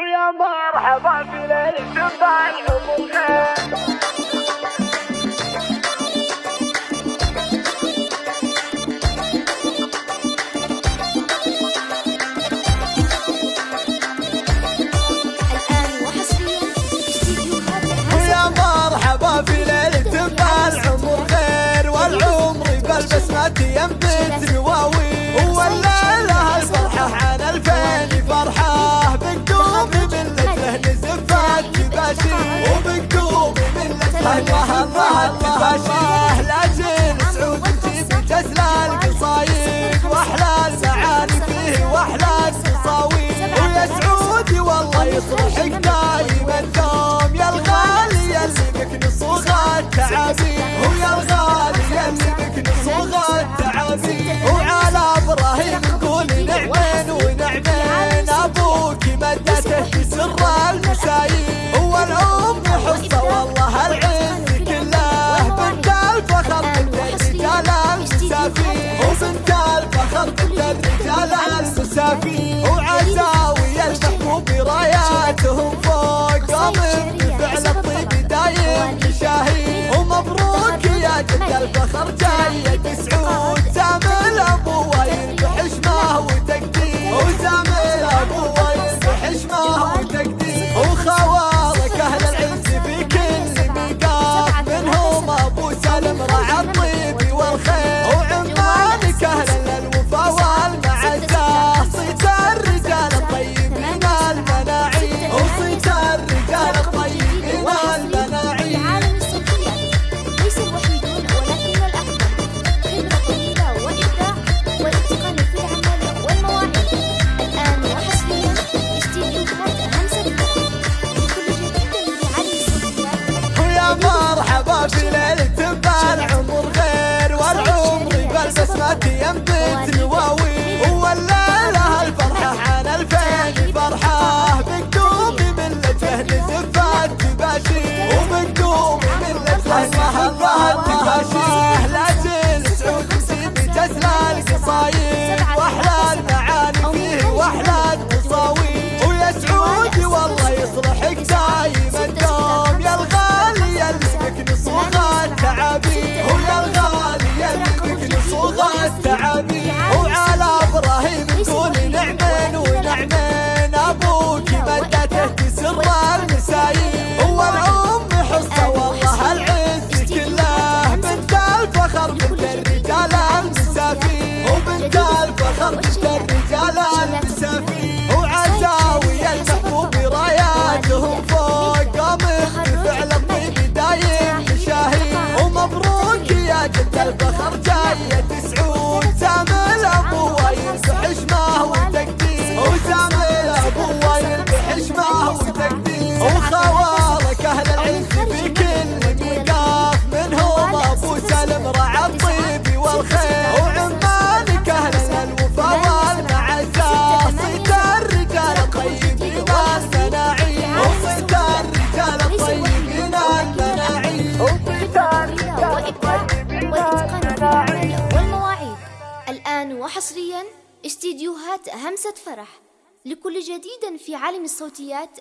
ويا مرحبا في ليلة مرحبا في ليلة الضحى العمر غير والعمر بلبس ما تيمتني عاشاه لاجل سعودتي بجزلة القصايد واحلى المعاني فيه واحلى التصاوير ويا سعودي والله يصلحك الشافي وعزاوي المحبوب راياتهم فوق قامت بفعل الطيب دايم شاهي. ومبروك يا جد الفخر اصلح وحصريا استديوهات همسة فرح لكل جديد في عالم الصوتيات